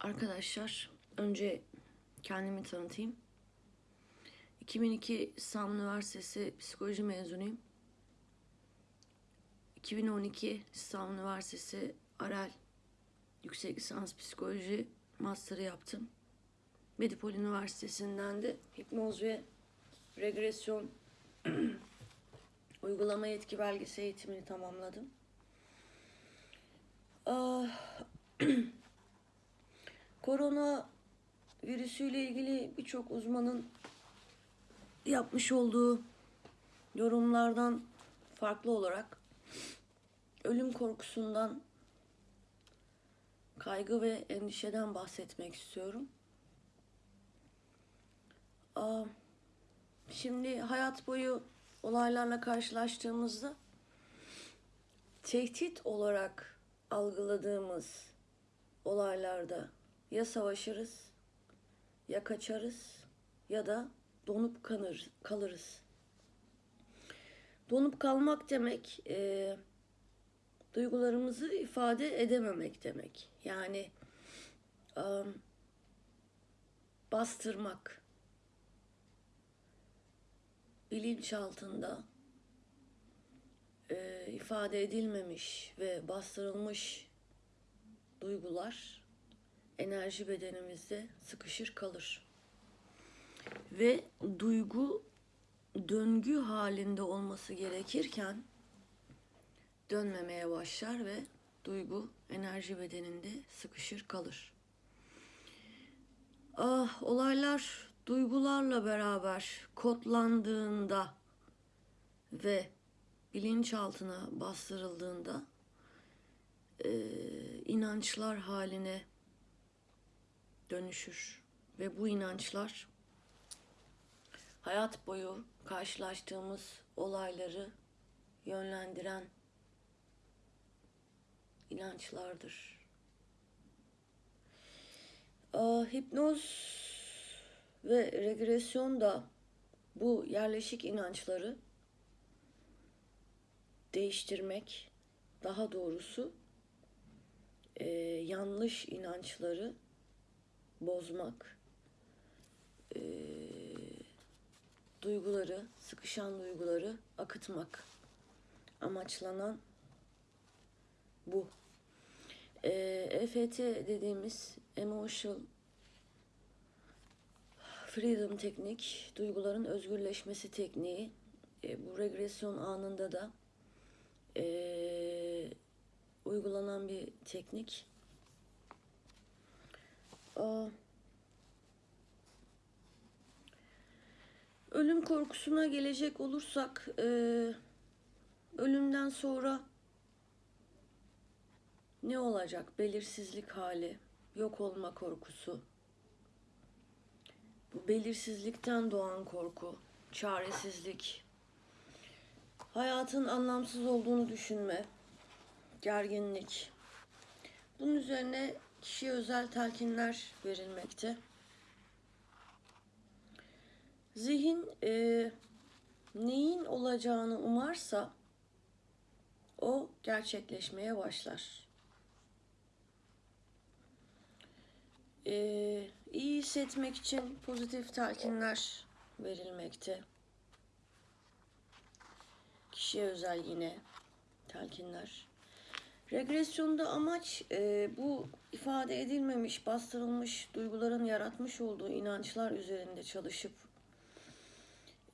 Arkadaşlar önce kendimi tanıtayım. 2002 İstanbul Üniversitesi Psikoloji mezunuyum. 2012 İstanbul Üniversitesi Arel Yüksek Lisans Psikoloji Master'ı yaptım. Medipol Üniversitesi'nden de hipnoz ve regresyon uygulama yetki belgesi eğitimini tamamladım. Korona virüsüyle ilgili birçok uzmanın yapmış olduğu yorumlardan farklı olarak ölüm korkusundan, kaygı ve endişeden bahsetmek istiyorum. Aa, Şimdi hayat boyu olaylarla karşılaştığımızda tehdit olarak algıladığımız olaylarda ya savaşırız ya kaçarız ya da donup kanır, kalırız. Donup kalmak demek e, duygularımızı ifade edememek demek. Yani e, bastırmak bilinç altında e, ifade edilmemiş ve bastırılmış duygular enerji bedenimizde sıkışır kalır. Ve duygu döngü halinde olması gerekirken dönmemeye başlar ve duygu enerji bedeninde sıkışır kalır. Ah, olaylar duygularla beraber kodlandığında ve bilinçaltına bastırıldığında e, inançlar haline dönüşür ve bu inançlar hayat boyu karşılaştığımız olayları yönlendiren inançlardır. Aa, hipnoz ve regresyon da bu yerleşik inançları değiştirmek, daha doğrusu e, yanlış inançları bozmak, e, duyguları, sıkışan duyguları akıtmak amaçlanan bu. E, EFT dediğimiz Emotional Freedom teknik, duyguların özgürleşmesi tekniği. E, bu regresyon anında da e, uygulanan bir teknik. Ölüm korkusuna gelecek olursak, e, ölümden sonra ne olacak? Belirsizlik hali, yok olma korkusu. Bu belirsizlikten doğan korku, çaresizlik, hayatın anlamsız olduğunu düşünme, gerginlik. Bunun üzerine kişiye özel telkinler verilmekte. Zihin e, neyin olacağını umarsa o gerçekleşmeye başlar. Ee, iyi hissetmek için pozitif telkinler verilmekte. Kişiye özel yine telkinler. Regresyonda amaç e, bu ifade edilmemiş, bastırılmış duyguların yaratmış olduğu inançlar üzerinde çalışıp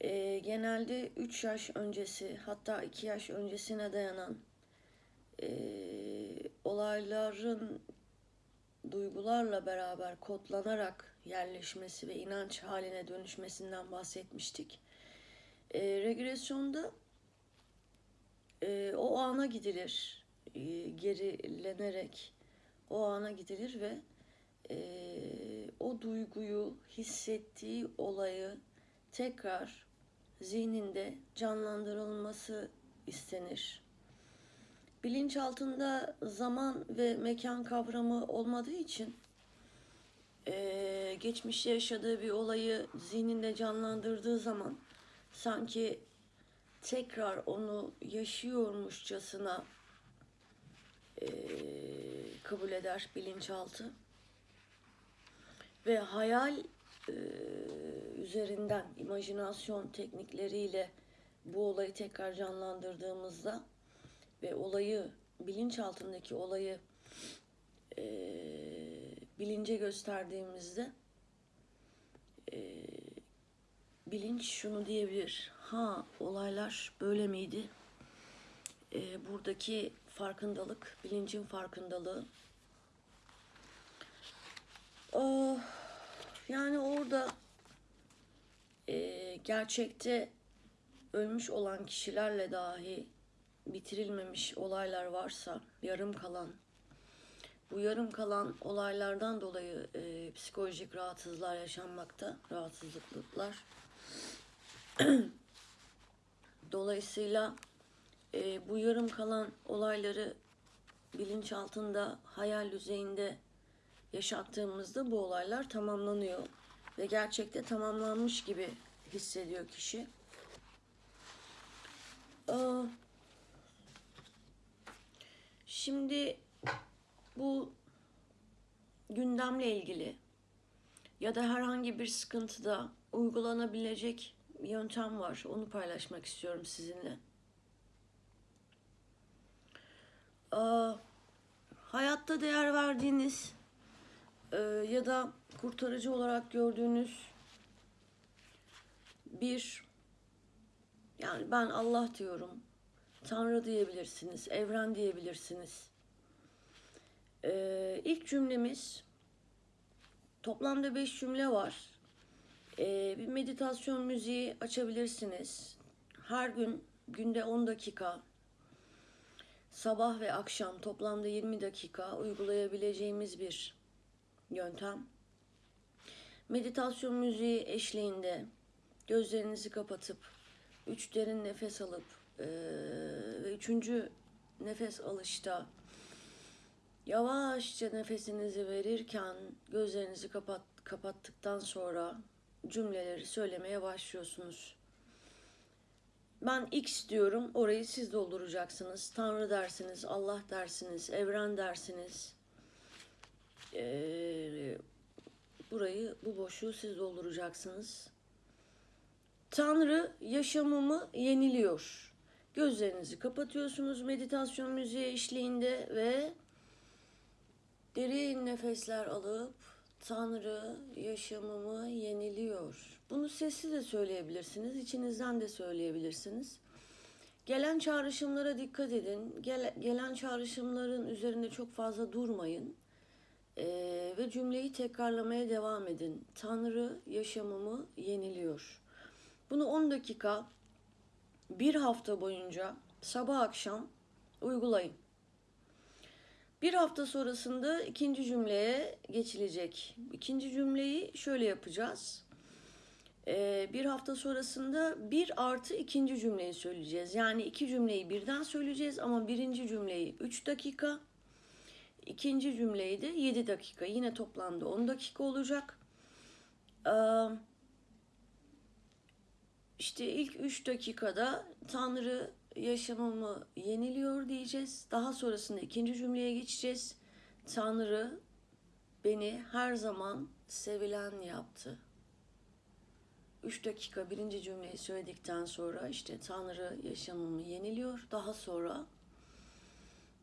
e, genelde 3 yaş öncesi hatta 2 yaş öncesine dayanan e, olayların duygularla beraber kodlanarak yerleşmesi ve inanç haline dönüşmesinden bahsetmiştik. E, regresyonda e, o ana gidilir, gerilenerek o ana gidilir ve e, o duyguyu, hissettiği olayı tekrar zihninde canlandırılması istenir. Bilinç altında zaman ve mekan kavramı olmadığı için e, geçmişte yaşadığı bir olayı zihninde canlandırdığı zaman sanki tekrar onu yaşıyormuşçasına kabul eder bilinçaltı. Ve hayal üzerinden imajinasyon teknikleriyle bu olayı tekrar canlandırdığımızda ve olayı bilinçaltındaki olayı e, bilince gösterdiğimizde e, bilinç şunu diyebilir. Ha olaylar böyle miydi? E, buradaki farkındalık, bilincin farkındalığı. Ah, yani orada e, gerçekte ölmüş olan kişilerle dahi bitirilmemiş olaylar varsa, yarım kalan, bu yarım kalan olaylardan dolayı e, psikolojik rahatsızlıklar yaşanmakta, rahatsızlıklar. Dolayısıyla e, bu yarım kalan olayları bilinçaltında, hayal düzeyinde yaşattığımızda bu olaylar tamamlanıyor ve gerçekte tamamlanmış gibi hissediyor kişi. Aa, Şimdi bu gündemle ilgili ya da herhangi bir sıkıntıda uygulanabilecek yöntem var. Onu paylaşmak istiyorum sizinle. Hayatta değer verdiğiniz e, ya da kurtarıcı olarak gördüğünüz bir yani ben Allah diyorum. Tanrı diyebilirsiniz, evren diyebilirsiniz. Ee, ilk cümlemiz toplamda beş cümle var. Ee, bir meditasyon müziği açabilirsiniz. Her gün günde 10 dakika sabah ve akşam toplamda 20 dakika uygulayabileceğimiz bir yöntem. Meditasyon müziği eşliğinde gözlerinizi kapatıp üç derin nefes alıp ve üçüncü nefes alışta yavaşça nefesinizi verirken gözlerinizi kapat, kapattıktan sonra cümleleri söylemeye başlıyorsunuz. Ben X diyorum, orayı siz dolduracaksınız. Tanrı dersiniz, Allah dersiniz, evren dersiniz. Ee, burayı, bu boşluğu siz dolduracaksınız. Tanrı yaşamımı yeniliyor. Gözlerinizi kapatıyorsunuz meditasyon müziği eşliğinde ve derin nefesler alıp Tanrı yaşamımı yeniliyor. Bunu sessiz de söyleyebilirsiniz, içinizden de söyleyebilirsiniz. Gelen çağrışımlara dikkat edin. Gele- gelen çağrışımların üzerinde çok fazla durmayın. Ee, ve cümleyi tekrarlamaya devam edin. Tanrı yaşamımı yeniliyor. Bunu 10 dakika bir hafta boyunca sabah akşam uygulayın. Bir hafta sonrasında ikinci cümleye geçilecek. İkinci cümleyi şöyle yapacağız. Ee, bir hafta sonrasında bir artı ikinci cümleyi söyleyeceğiz. Yani iki cümleyi birden söyleyeceğiz ama birinci cümleyi 3 dakika, ikinci cümleyi de 7 dakika. Yine toplamda 10 dakika olacak. Ee, işte ilk 3 dakikada Tanrı yaşamımı yeniliyor diyeceğiz. Daha sonrasında ikinci cümleye geçeceğiz. Tanrı beni her zaman sevilen yaptı. 3 dakika birinci cümleyi söyledikten sonra işte Tanrı yaşamımı yeniliyor. Daha sonra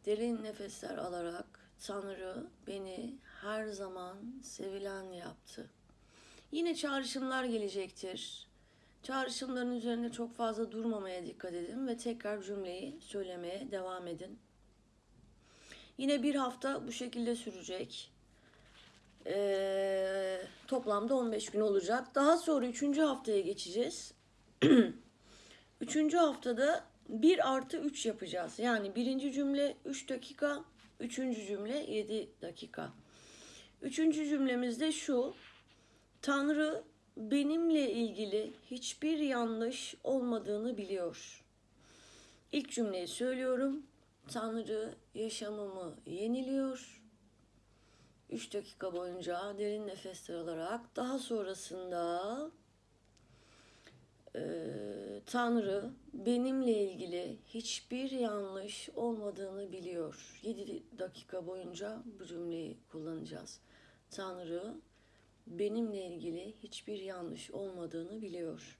derin nefesler alarak Tanrı beni her zaman sevilen yaptı. Yine çağrışımlar gelecektir. Çağrışımların üzerinde çok fazla durmamaya dikkat edin ve tekrar cümleyi söylemeye devam edin. Yine bir hafta bu şekilde sürecek. Ee, toplamda 15 gün olacak. Daha sonra 3. haftaya geçeceğiz. 3. haftada 1 artı 3 yapacağız. Yani birinci cümle 3 dakika, üçüncü cümle 7 dakika. Üçüncü cümlemiz de şu. Tanrı benimle ilgili hiçbir yanlış olmadığını biliyor. İlk cümleyi söylüyorum. Tanrı yaşamımı yeniliyor. 3 dakika boyunca derin nefesler alarak daha sonrasında Ee, Tanrı benimle ilgili hiçbir yanlış olmadığını biliyor. 7 dakika boyunca bu cümleyi kullanacağız. Tanrı benimle ilgili hiçbir yanlış olmadığını biliyor.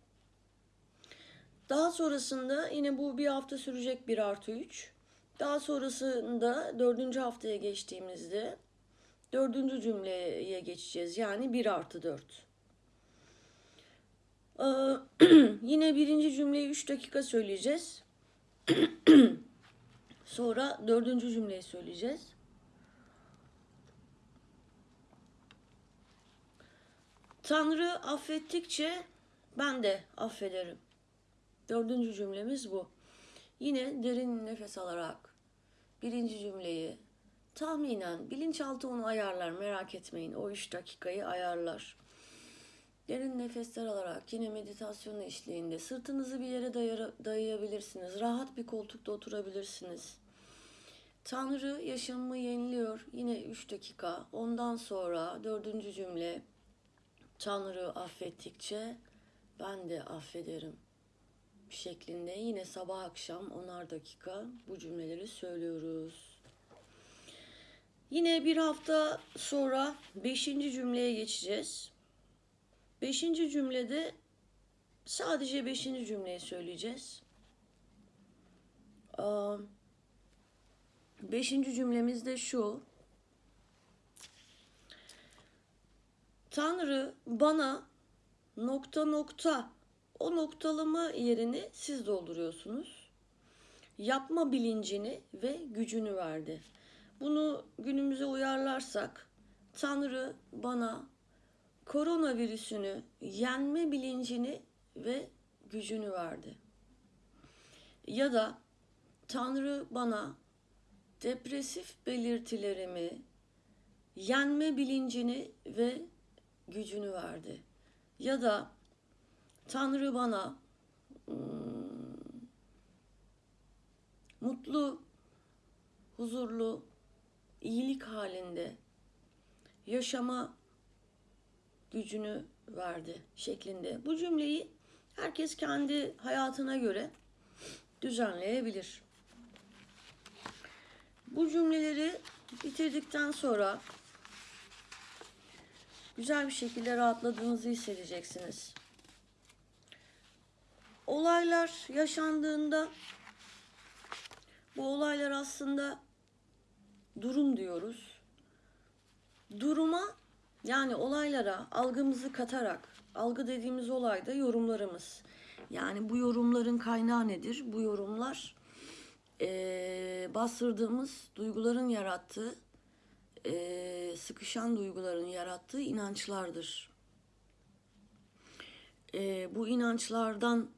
Daha sonrasında yine bu bir hafta sürecek 1 artı 3. Daha sonrasında dördüncü haftaya geçtiğimizde dördüncü cümleye geçeceğiz. Yani 1 artı 4. Ee, yine birinci cümleyi 3 dakika söyleyeceğiz. Sonra dördüncü cümleyi söyleyeceğiz. Tanrı affettikçe ben de affederim. Dördüncü cümlemiz bu. Yine derin nefes alarak birinci cümleyi tahminen bilinçaltı onu ayarlar merak etmeyin. O üç dakikayı ayarlar. Derin nefesler alarak yine meditasyon eşliğinde sırtınızı bir yere dayayabilirsiniz. Rahat bir koltukta oturabilirsiniz. Tanrı yaşamımı yeniliyor. Yine 3 dakika. Ondan sonra dördüncü cümle. Tanrı affettikçe ben de affederim şeklinde yine sabah akşam onar dakika bu cümleleri söylüyoruz. Yine bir hafta sonra beşinci cümleye geçeceğiz. Beşinci cümlede sadece beşinci cümleyi söyleyeceğiz. Beşinci cümlemiz de şu. Tanrı bana nokta nokta o noktalama yerini siz dolduruyorsunuz. Yapma bilincini ve gücünü verdi. Bunu günümüze uyarlarsak Tanrı bana koronavirüsünü yenme bilincini ve gücünü verdi. Ya da Tanrı bana depresif belirtilerimi yenme bilincini ve gücünü verdi. Ya da Tanrı bana hmm, mutlu, huzurlu, iyilik halinde yaşama gücünü verdi şeklinde. Bu cümleyi herkes kendi hayatına göre düzenleyebilir. Bu cümleleri bitirdikten sonra güzel bir şekilde rahatladığınızı hissedeceksiniz. Olaylar yaşandığında bu olaylar aslında durum diyoruz. Duruma yani olaylara algımızı katarak, algı dediğimiz olayda yorumlarımız. Yani bu yorumların kaynağı nedir? Bu yorumlar eee, bastırdığımız duyguların yarattığı, eee, sıkışan duyguların yarattığı inançlardır. Eee, bu inançlardan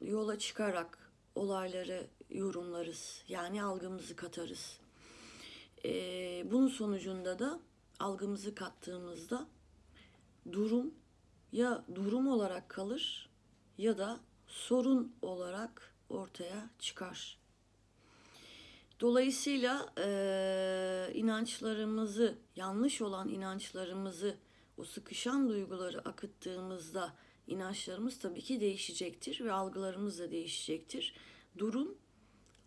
yola çıkarak olayları yorumlarız. Yani algımızı katarız. Eee, bunun sonucunda da algımızı kattığımızda durum ya durum olarak kalır ya da sorun olarak ortaya çıkar. Dolayısıyla eee, inançlarımızı, yanlış olan inançlarımızı, o sıkışan duyguları akıttığımızda inançlarımız tabii ki değişecektir ve algılarımız da değişecektir. Durum,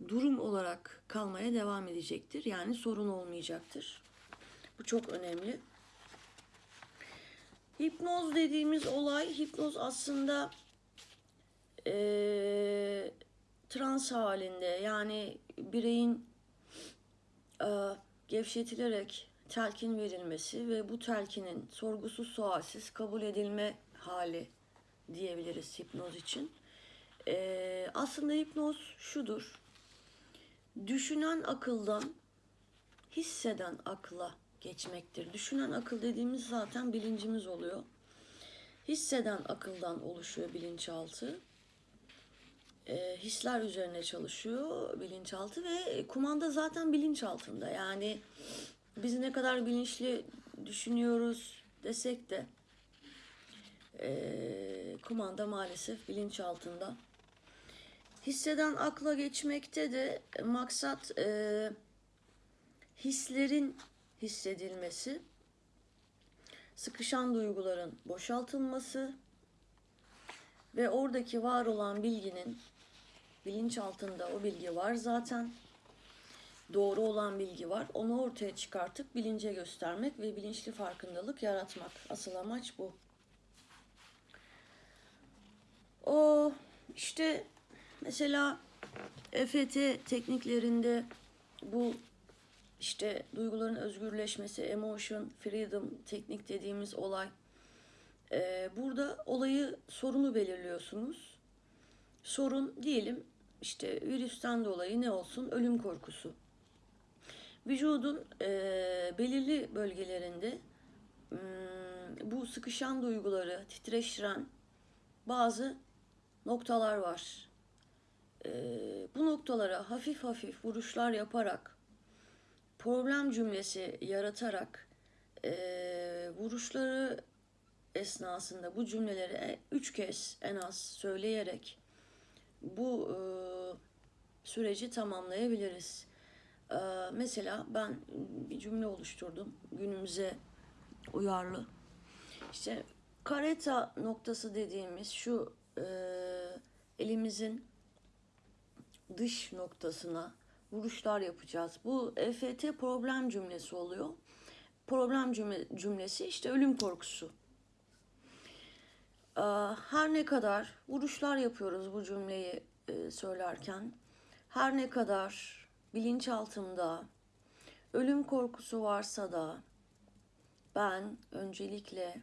durum olarak kalmaya devam edecektir. Yani sorun olmayacaktır. Bu çok önemli. Hipnoz dediğimiz olay, hipnoz aslında eee trans halinde yani bireyin e, gevşetilerek telkin verilmesi ve bu telkinin sorgusuz sualsiz kabul edilme hali diyebiliriz hipnoz için. E, aslında hipnoz şudur. Düşünen akıldan hisseden akla geçmektir. Düşünen akıl dediğimiz zaten bilincimiz oluyor. Hisseden akıldan oluşuyor bilinçaltı e, hisler üzerine çalışıyor bilinçaltı ve kumanda zaten bilinçaltında. Yani biz ne kadar bilinçli düşünüyoruz desek de e, kumanda maalesef bilinçaltında. Hisseden akla geçmekte de maksat e, hislerin hissedilmesi, sıkışan duyguların boşaltılması Ve oradaki var olan bilginin bilinç altında o bilgi var zaten. Doğru olan bilgi var. Onu ortaya çıkartıp bilince göstermek ve bilinçli farkındalık yaratmak. Asıl amaç bu. O işte mesela EFT tekniklerinde bu işte duyguların özgürleşmesi, emotion freedom teknik dediğimiz olay. Ee, burada olayı, sorunu belirliyorsunuz. Sorun diyelim işte virüsten dolayı ne olsun? Ölüm korkusu. Vücudun e, belirli bölgelerinde hmm, bu sıkışan duyguları titreştiren bazı noktalar var. E, bu noktalara hafif hafif vuruşlar yaparak problem cümlesi yaratarak e, vuruşları esnasında bu cümleleri e, üç kez en az söyleyerek bu e, süreci tamamlayabiliriz. E, mesela ben bir cümle oluşturdum günümüze uyarlı. İşte kareta noktası dediğimiz şu e, elimizin dış noktasına vuruşlar yapacağız. Bu EFT problem cümlesi oluyor. Problem cümle, cümlesi işte ölüm korkusu. Ee, Her ne kadar vuruşlar yapıyoruz bu cümleyi e, söylerken, her ne kadar bilinçaltımda ölüm korkusu varsa da ben öncelikle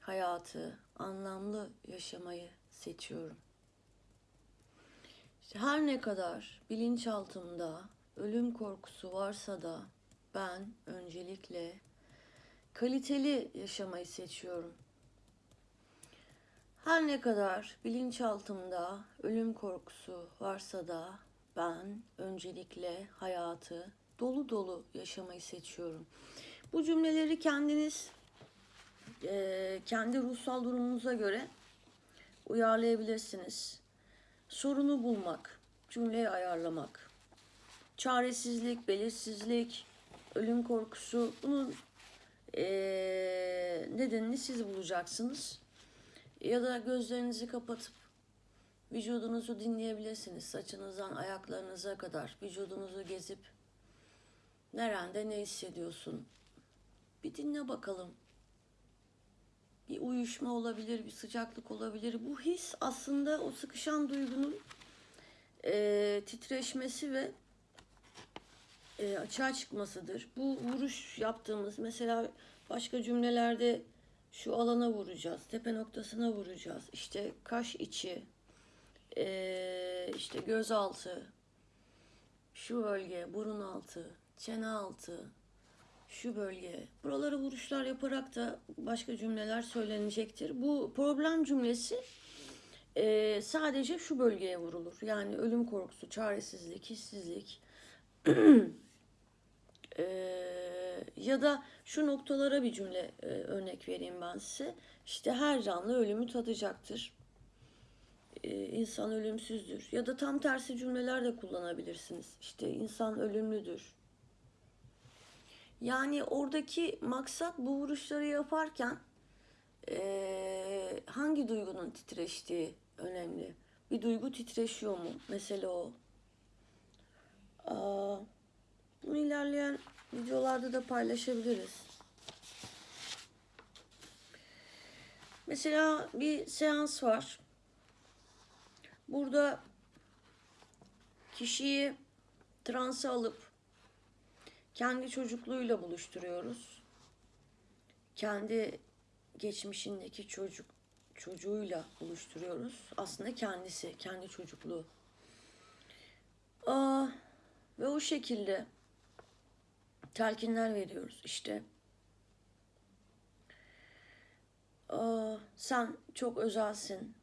hayatı anlamlı yaşamayı seçiyorum. İşte her ne kadar bilinçaltımda ölüm korkusu varsa da ben öncelikle kaliteli yaşamayı seçiyorum. Her ne kadar bilinçaltımda ölüm korkusu varsa da ben öncelikle hayatı dolu dolu yaşamayı seçiyorum. Bu cümleleri kendiniz e, kendi ruhsal durumunuza göre uyarlayabilirsiniz. Sorunu bulmak, cümleyi ayarlamak, çaresizlik, belirsizlik, ölüm korkusu bunun e, nedenini siz bulacaksınız. Ya da gözlerinizi kapatıp vücudunuzu dinleyebilirsiniz. Saçınızdan ayaklarınıza kadar vücudunuzu gezip nerede ne hissediyorsun? Bir dinle bakalım. Bir uyuşma olabilir, bir sıcaklık olabilir. Bu his aslında o sıkışan duygunun e, titreşmesi ve e, açığa çıkmasıdır. Bu vuruş yaptığımız mesela başka cümlelerde şu alana vuracağız, tepe noktasına vuracağız. İşte kaş içi, e, işte göz altı, şu bölge, burun altı, çene altı, şu bölge. Buralara vuruşlar yaparak da başka cümleler söylenecektir. Bu problem cümlesi e, sadece şu bölgeye vurulur. Yani ölüm korkusu, çaresizlik, hissizlik. e, ya da şu noktalara bir cümle e, örnek vereyim ben size. İşte her canlı ölümü tadacaktır. E, insan ölümsüzdür. Ya da tam tersi cümleler de kullanabilirsiniz. İşte insan ölümlüdür. Yani oradaki maksat bu vuruşları yaparken e, hangi duygunun titreştiği önemli. Bir duygu titreşiyor mu? Mesele o. Aa, bunu ilerleyen videolarda da paylaşabiliriz. Mesela bir seans var. Burada kişiyi transa alıp kendi çocukluğuyla buluşturuyoruz. Kendi geçmişindeki çocuk çocuğuyla buluşturuyoruz. Aslında kendisi, kendi çocukluğu. Aa, ve o şekilde telkinler veriyoruz işte. Aa, sen çok özelsin.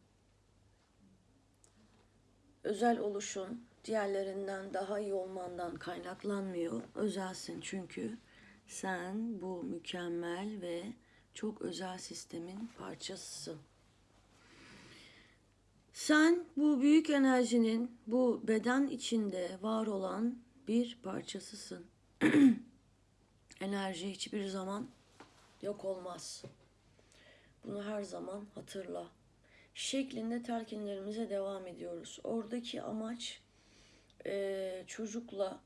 Özel oluşun diğerlerinden daha iyi olmandan kaynaklanmıyor. Özelsin çünkü sen bu mükemmel ve çok özel sistemin parçasısın. Sen bu büyük enerjinin bu beden içinde var olan bir parçasısın. Enerji hiçbir zaman yok olmaz. Bunu her zaman hatırla. şeklinde telkinlerimize devam ediyoruz. Oradaki amaç e, çocukla